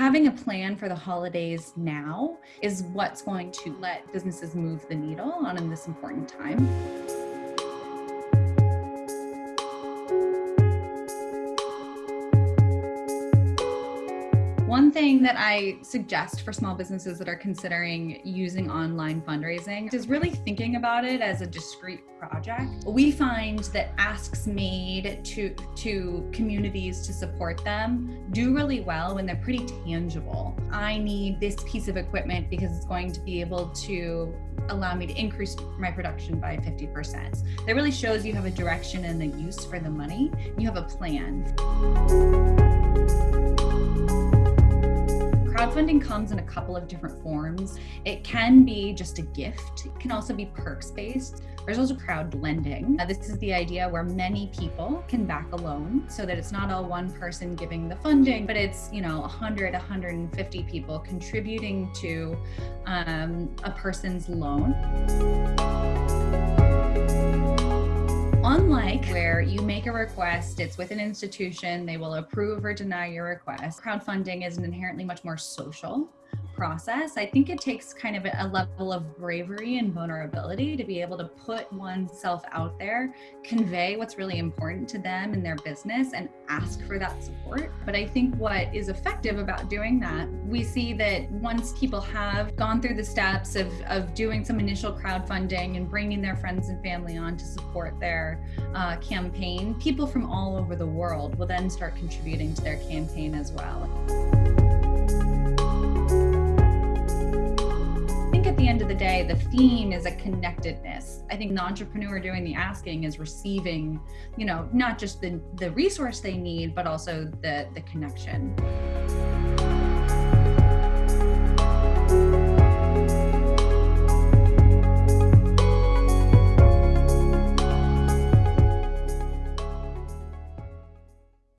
having a plan for the holidays now is what's going to let businesses move the needle on in this important time. One thing that I suggest for small businesses that are considering using online fundraising is really thinking about it as a discrete project. We find that asks made to, to communities to support them do really well when they're pretty tangible. I need this piece of equipment because it's going to be able to allow me to increase my production by 50%. That really shows you have a direction and a use for the money. You have a plan. Crowdfunding comes in a couple of different forms. It can be just a gift. It can also be perks based. There's also crowd lending. Uh, this is the idea where many people can back a loan so that it's not all one person giving the funding, but it's, you know, 100, 150 people contributing to um, a person's loan. Unlike where you make a request, it's with an institution, they will approve or deny your request. Crowdfunding is inherently much more social process. I think it takes kind of a level of bravery and vulnerability to be able to put oneself out there, convey what's really important to them in their business and ask for that support. But I think what is effective about doing that, we see that once people have gone through the steps of, of doing some initial crowdfunding and bringing their friends and family on to support their uh, campaign, people from all over the world will then start contributing to their campaign as well. At the end of the day, the theme is a connectedness. I think the entrepreneur doing the asking is receiving, you know, not just the, the resource they need, but also the, the connection.